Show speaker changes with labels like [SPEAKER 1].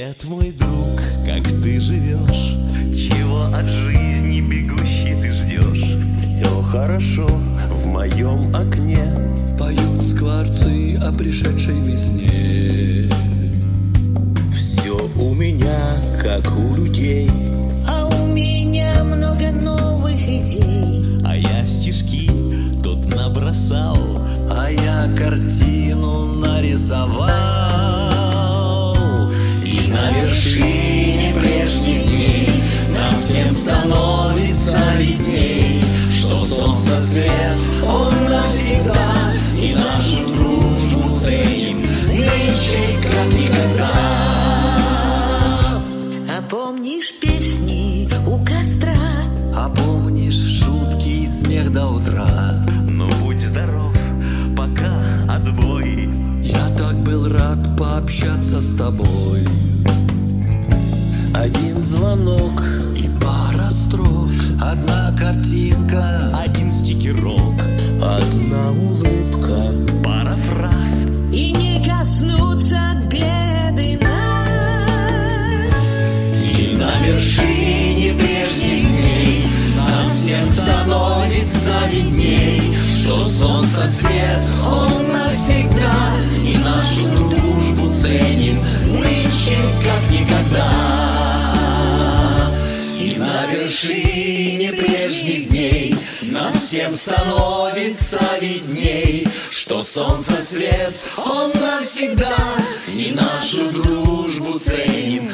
[SPEAKER 1] Привет, мой друг, как ты живешь? Чего от жизни бегущий ты ждешь? Все хорошо в моем окне
[SPEAKER 2] Поют скворцы о пришедшей весне
[SPEAKER 1] Все у меня, как у людей
[SPEAKER 3] А у меня много новых идей.
[SPEAKER 1] А я стишки тут набросал
[SPEAKER 2] А я картину нарисовал
[SPEAKER 1] всем становится видней Что солнце свет, он навсегда И нашу дружбу ценим. Нынче как никогда.
[SPEAKER 3] А помнишь песни у костра?
[SPEAKER 2] А помнишь шутки и смех до утра.
[SPEAKER 1] Ну будь здоров, пока отбой.
[SPEAKER 2] Я так был рад пообщаться с тобой.
[SPEAKER 4] Один звонок,
[SPEAKER 2] пара строк. Одна картинка
[SPEAKER 1] Один стикерок,
[SPEAKER 4] одна улыбка.
[SPEAKER 1] Пара фраз.
[SPEAKER 3] И не коснуться беды нас.
[SPEAKER 1] И на вершине прежних дней Нам всем становится видней Что солнце свет, он навсегда И нашу на вершине прежних дней Нам всем становится видней Что солнце свет, он навсегда И нашу дружбу ценим